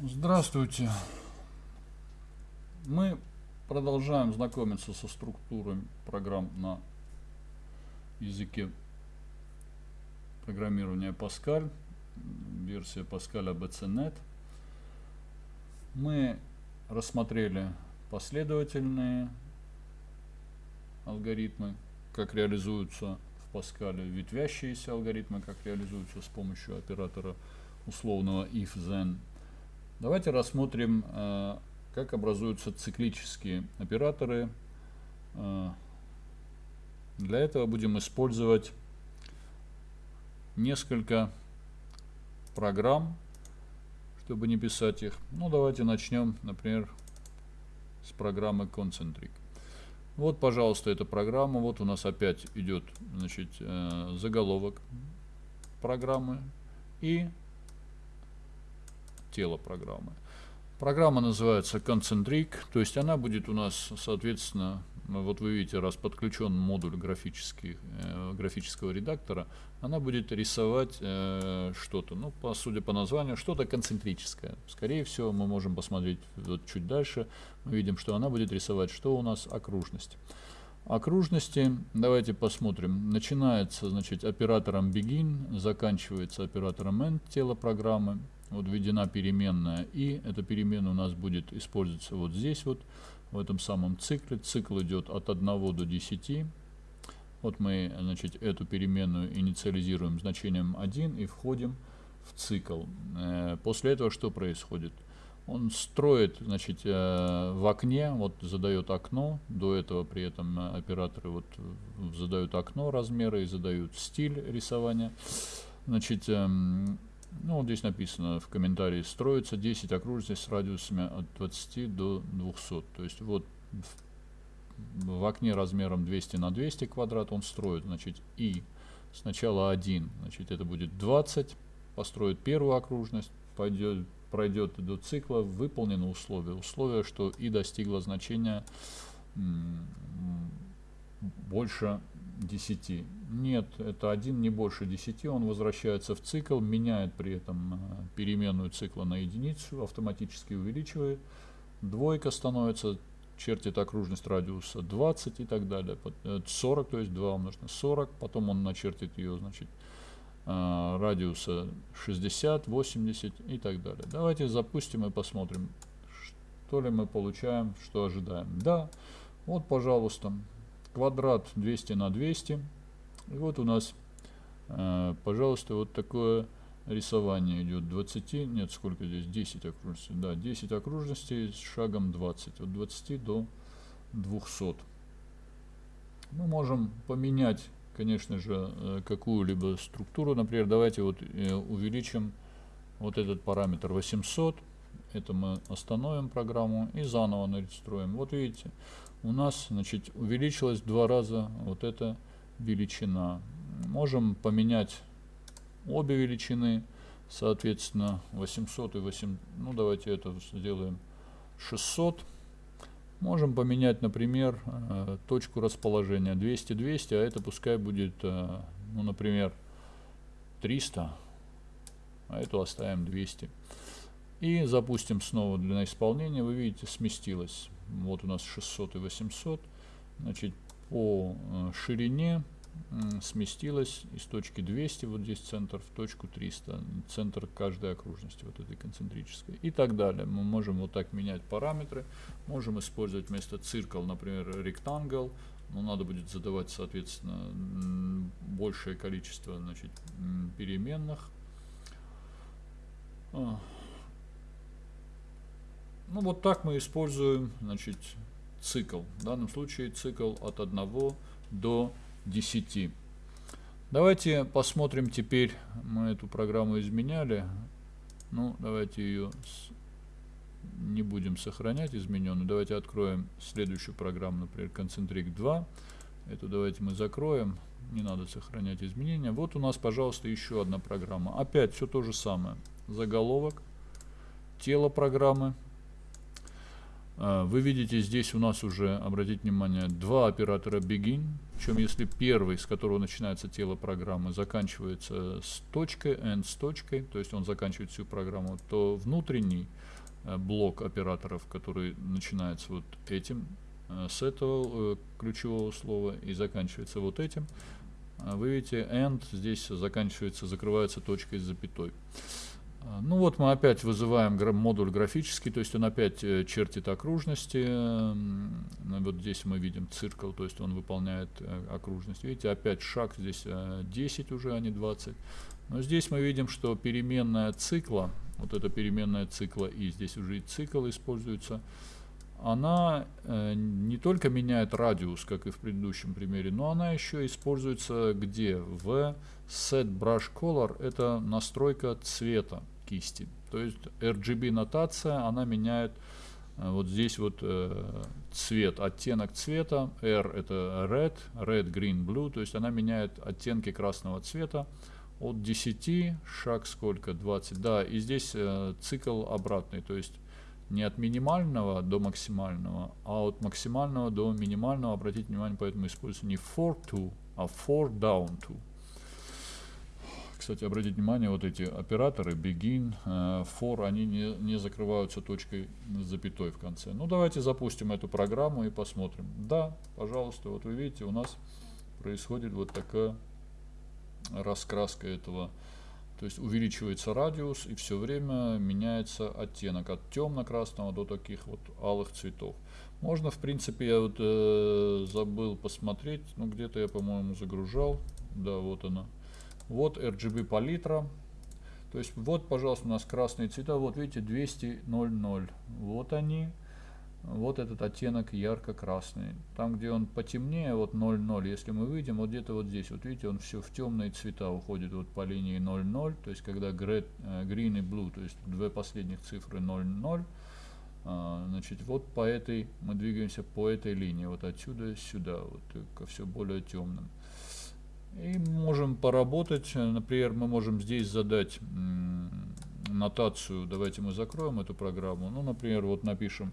Здравствуйте. Мы продолжаем знакомиться со структурой программ на языке программирования Pascal, версия Pascal ABCNet. Мы рассмотрели последовательные алгоритмы, как реализуются в Pascal, ветвящиеся алгоритмы, как реализуются с помощью оператора условного if-then. Давайте рассмотрим, э, как образуются циклические операторы. Э, для этого будем использовать несколько программ, чтобы не писать их. Ну, давайте начнем, например, с программы Concentric. Вот, пожалуйста, эта программа. Вот у нас опять идет значит, э, заголовок программы и тело программы. Программа называется Concentric, то есть она будет у нас, соответственно, ну, вот вы видите, раз подключен модуль графический, э, графического редактора, она будет рисовать э, что-то, ну, по, судя по названию, что-то концентрическое. Скорее всего, мы можем посмотреть вот чуть дальше, мы видим, что она будет рисовать, что у нас окружность. Окружности, давайте посмотрим, начинается, значит, оператором begin, заканчивается оператором end тела программы, вот введена переменная и эта переменная у нас будет использоваться вот здесь вот в этом самом цикле. Цикл идет от 1 до 10 вот мы значит эту переменную инициализируем значением 1 и входим в цикл. Э, после этого что происходит? Он строит значит э, в окне вот задает окно до этого при этом операторы вот задают окно размеры и задают стиль рисования. Значит эм, ну, вот здесь написано в комментарии, строится 10 окружностей с радиусами от 20 до 200. То есть вот в, в окне размером 200 на 200 квадрат он строит, значит, и сначала 1, значит, это будет 20, построит первую окружность, пойдет, пройдет до цикла, выполнено условие. Условие, что и достигло значения больше 10. Нет, это 1 не больше 10, он возвращается в цикл, меняет при этом э, переменную цикла на единицу, автоматически увеличивает. Двойка становится, чертит окружность радиуса 20 и так далее. 40, э, то есть 2 умножить на 40, потом он начертит ее, значит, э, радиуса 60, 80 и так далее. Давайте запустим и посмотрим, что ли мы получаем, что ожидаем. Да, вот, пожалуйста, квадрат 200 на 200. И вот у нас, э, пожалуйста, вот такое рисование идет. 20, нет, сколько здесь, 10 окружностей, да, 10 окружностей с шагом 20, от 20 до 200. Мы можем поменять, конечно же, э, какую-либо структуру, например, давайте вот э, увеличим вот этот параметр 800, это мы остановим программу и заново нарисуем. Вот видите, у нас значит, увеличилась в два раза вот эта величина. Можем поменять обе величины, соответственно 800 и 8, ну давайте это сделаем 600. Можем поменять, например, э, точку расположения 200-200, а это пускай будет, э, ну, например, 300, а эту оставим 200. И запустим снова для исполнения. Вы видите, сместилось. Вот у нас 600 и 800. Значит, по э, ширине сместилась из точки 200, вот здесь центр, в точку 300, центр каждой окружности, вот этой концентрической, и так далее. Мы можем вот так менять параметры, можем использовать вместо циркл, например, rectangle, но надо будет задавать, соответственно, большее количество значит, переменных. Ну вот так мы используем значит, цикл. В данном случае цикл от 1 до 10. Давайте посмотрим теперь, мы эту программу изменяли. Ну, давайте ее не будем сохранять измененную. Давайте откроем следующую программу, например, Concentric 2. Эту давайте мы закроем. Не надо сохранять изменения. Вот у нас, пожалуйста, еще одна программа. Опять все то же самое. Заголовок, тело программы, вы видите, здесь у нас уже, обратите внимание, два оператора begin, причем если первый, с которого начинается тело программы, заканчивается с точкой, end с точкой, то есть он заканчивает всю программу, то внутренний э, блок операторов, который начинается вот этим, э, с этого э, ключевого слова и заканчивается вот этим, вы видите, end здесь заканчивается, закрывается точкой с запятой. А, ну вот мы опять вызываем модуль графический, то есть он опять э, чертит окружности. Ну вот здесь мы видим циркл, то есть он выполняет э, окружность. Видите, опять шаг здесь 10 э, уже, а не 20. Но здесь мы видим, что переменная цикла, вот эта переменная цикла и здесь уже и цикл используется, она не только меняет радиус, как и в предыдущем примере, но она еще используется где? В Set Brush Color, это настройка цвета кисти. То есть RGB нотация, она меняет э, вот здесь вот э, цвет, оттенок цвета, R это red, red, green, blue, то есть она меняет оттенки красного цвета от 10, шаг сколько, 20, да, и здесь э, цикл обратный, то есть не от минимального до максимального, а от максимального до минимального. Обратите внимание, поэтому используется не for to, а for down to. Кстати, обратите внимание, вот эти операторы begin, uh, for, они не, не закрываются точкой запятой в конце. Ну, давайте запустим эту программу и посмотрим. Да, пожалуйста, вот вы видите, у нас происходит вот такая раскраска этого то есть увеличивается радиус и все время меняется оттенок от темно-красного до таких вот алых цветов. Можно, в принципе, я вот э, забыл посмотреть, ну где-то я, по-моему, загружал. Да, вот она. Вот RGB палитра. То есть вот, пожалуйста, у нас красные цвета. Вот видите, 200.00. Вот они вот этот оттенок ярко-красный. Там, где он потемнее, вот 0,0, если мы выйдем, вот где-то вот здесь, вот видите, он все в темные цвета уходит вот по линии 0,0, то есть когда red, э, green и blue, то есть две последних цифры 0,0, а, значит, вот по этой, мы двигаемся по этой линии, вот отсюда сюда, вот ко все более темным. И можем поработать, например, мы можем здесь задать нотацию, давайте мы закроем эту программу, ну, например, вот напишем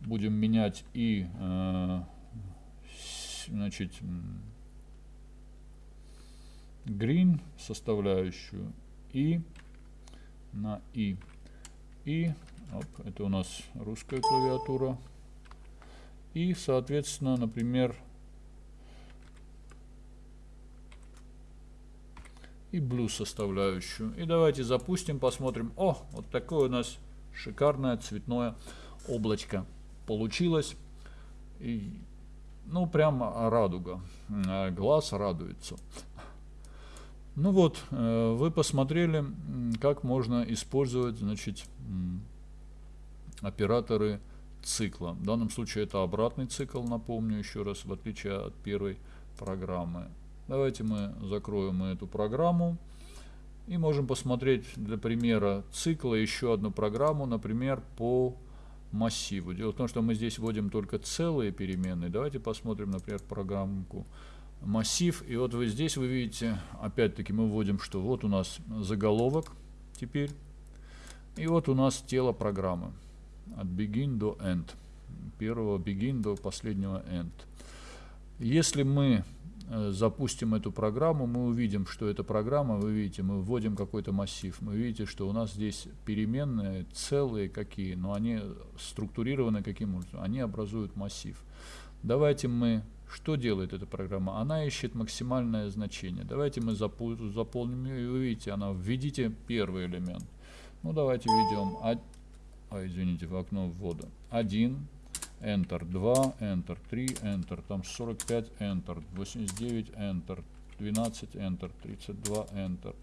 будем менять и э, значит green составляющую и на и. И оп, это у нас русская клавиатура. И соответственно например и blue составляющую и давайте запустим посмотрим о вот такое у нас шикарное цветное облачко получилось. И, ну, прямо радуга. Э, глаз радуется. Ну вот, э, вы посмотрели, как можно использовать, значит, операторы цикла. В данном случае это обратный цикл, напомню еще раз, в отличие от первой программы. Давайте мы закроем эту программу и можем посмотреть для примера цикла еще одну программу, например, по массиву. Дело в том, что мы здесь вводим только целые переменные. Давайте посмотрим, например, программку массив. И вот вы здесь вы видите, опять-таки мы вводим, что вот у нас заголовок теперь. И вот у нас тело программы. От begin до end. Первого begin до последнего end. Если мы запустим эту программу, мы увидим, что эта программа, вы видите, мы вводим какой-то массив, мы видите, что у нас здесь переменные целые какие, но они структурированы каким образом? Они образуют массив. Давайте мы, что делает эта программа? Она ищет максимальное значение. Давайте мы заполним ее, и вы видите, она введите первый элемент. Ну давайте введем, а извините, в окно ввода 1, Enter 2, Enter 3, Enter, там 45, Enter, 89, Enter, 12, Enter, 32, Enter,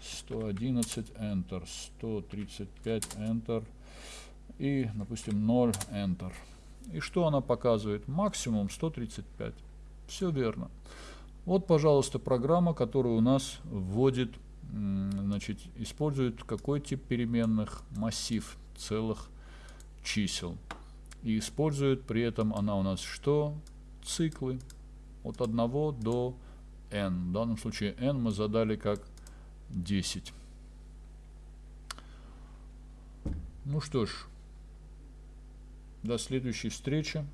111, Enter, 135, Enter и, допустим, 0, Enter. И что она показывает? Максимум 135. Все верно. Вот, пожалуйста, программа, которая у нас вводит, значит, использует какой тип переменных? Массив целых чисел. И использует при этом она у нас что? Циклы от 1 до n. В данном случае n мы задали как 10. Ну что ж, До следующей встречи.